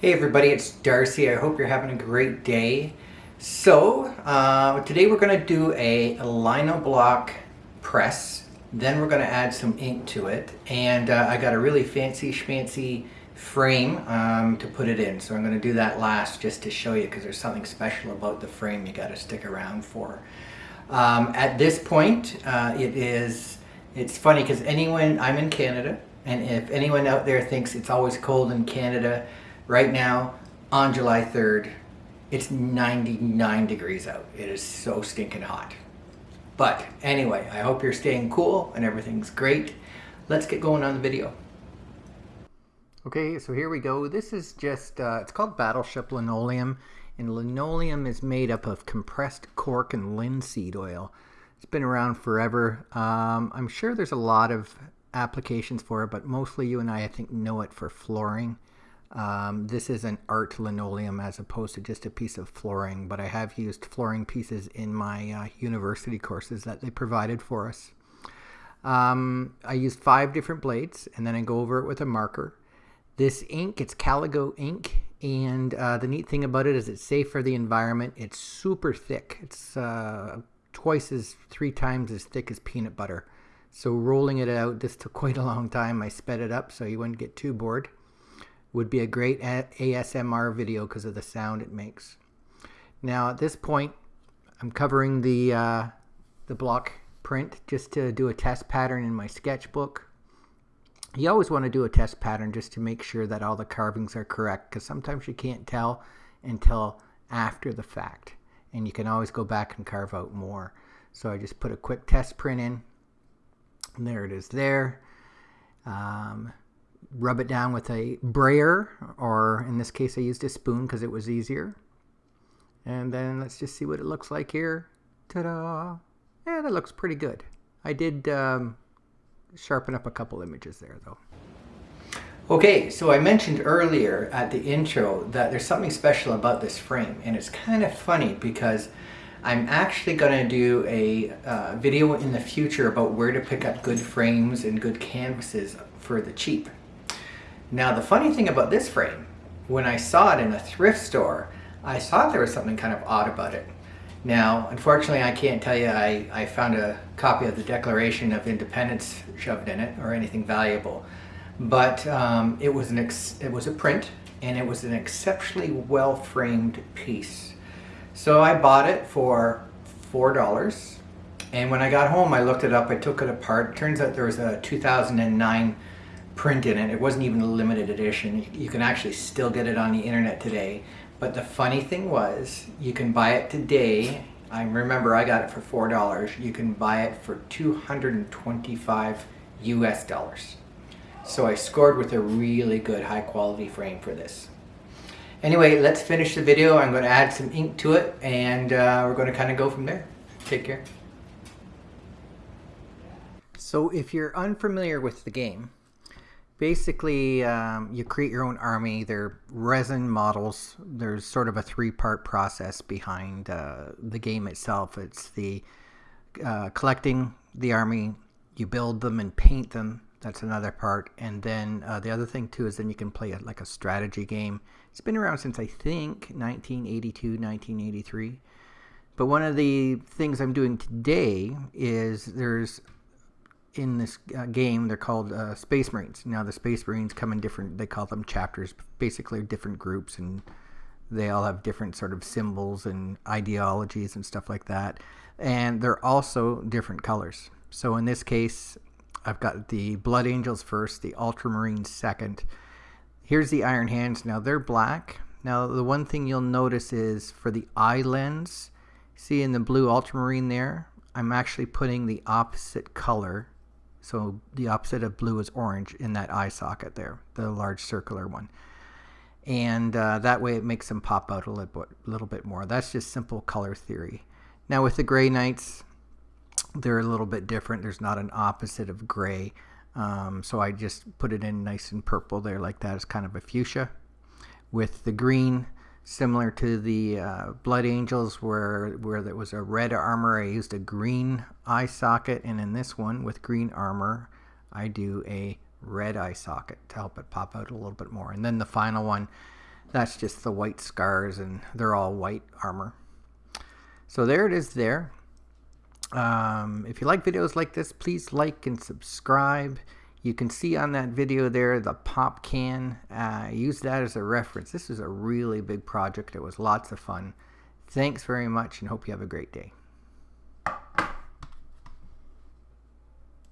Hey everybody, it's Darcy. I hope you're having a great day. So, uh, today we're going to do a lino block press. Then we're going to add some ink to it. And uh, I got a really fancy schmancy frame um, to put it in. So I'm going to do that last just to show you because there's something special about the frame you got to stick around for. Um, at this point, uh, it is, it's funny because anyone, I'm in Canada, and if anyone out there thinks it's always cold in Canada, Right now, on July 3rd, it's 99 degrees out. It is so stinking hot. But anyway, I hope you're staying cool and everything's great. Let's get going on the video. Okay, so here we go. This is just, uh, it's called Battleship Linoleum. And linoleum is made up of compressed cork and linseed oil. It's been around forever. Um, I'm sure there's a lot of applications for it, but mostly you and I, I think, know it for flooring. Um, this is an art linoleum as opposed to just a piece of flooring, but I have used flooring pieces in my uh, university courses that they provided for us. Um, I use five different blades and then I go over it with a marker. This ink, it's Caligo ink, and uh, the neat thing about it is it's safe for the environment. It's super thick. It's uh, twice as, three times as thick as peanut butter. So rolling it out, this took quite a long time. I sped it up so you wouldn't get too bored would be a great ASMR video because of the sound it makes. Now at this point, I'm covering the, uh, the block print just to do a test pattern in my sketchbook. You always want to do a test pattern just to make sure that all the carvings are correct because sometimes you can't tell until after the fact and you can always go back and carve out more. So I just put a quick test print in and there it is there. Um, rub it down with a brayer, or in this case I used a spoon because it was easier. And then let's just see what it looks like here. Ta-da! Yeah, that looks pretty good. I did um, sharpen up a couple images there though. Okay, so I mentioned earlier at the intro that there's something special about this frame and it's kind of funny because I'm actually going to do a uh, video in the future about where to pick up good frames and good canvases for the cheap. Now the funny thing about this frame, when I saw it in a thrift store, I thought there was something kind of odd about it. Now, unfortunately, I can't tell you I, I found a copy of the Declaration of Independence shoved in it or anything valuable. But um, it, was an it was a print and it was an exceptionally well framed piece. So I bought it for $4. And when I got home, I looked it up, I took it apart. It turns out there was a 2009 print in it. It wasn't even a limited edition. You can actually still get it on the internet today. But the funny thing was, you can buy it today. I remember I got it for $4. You can buy it for 225 US dollars. So I scored with a really good high quality frame for this. Anyway, let's finish the video. I'm going to add some ink to it and uh, we're going to kind of go from there. Take care. So if you're unfamiliar with the game, basically um, you create your own army. They're resin models. There's sort of a three-part process behind uh, the game itself. It's the uh, collecting the army. You build them and paint them. That's another part. And then uh, the other thing too is then you can play it like a strategy game. It's been around since I think 1982 1983 but one of the things I'm doing today is there's in this uh, game, they're called uh, Space Marines. Now, the Space Marines come in different, they call them chapters, basically different groups, and they all have different sort of symbols and ideologies and stuff like that. And they're also different colors. So in this case, I've got the Blood Angels first, the Ultramarines second. Here's the Iron Hands. Now, they're black. Now, the one thing you'll notice is for the eye lens, see in the blue Ultramarine there, I'm actually putting the opposite color so the opposite of blue is orange in that eye socket there, the large circular one. And uh, that way it makes them pop out a little bit, little bit more. That's just simple color theory. Now with the gray knights, they're a little bit different. There's not an opposite of gray. Um, so I just put it in nice and purple there like that. It's kind of a fuchsia. With the green, similar to the uh, Blood Angels where, where there was a red armor, I used a green eye socket. And in this one with green armor, I do a red eye socket to help it pop out a little bit more. And then the final one, That's just the white scars and they're all white armor. So there it is there. Um, if you like videos like this, please like and subscribe. You can see on that video there the pop can. Uh, use that as a reference. This is a really big project. It was lots of fun. Thanks very much and hope you have a great day.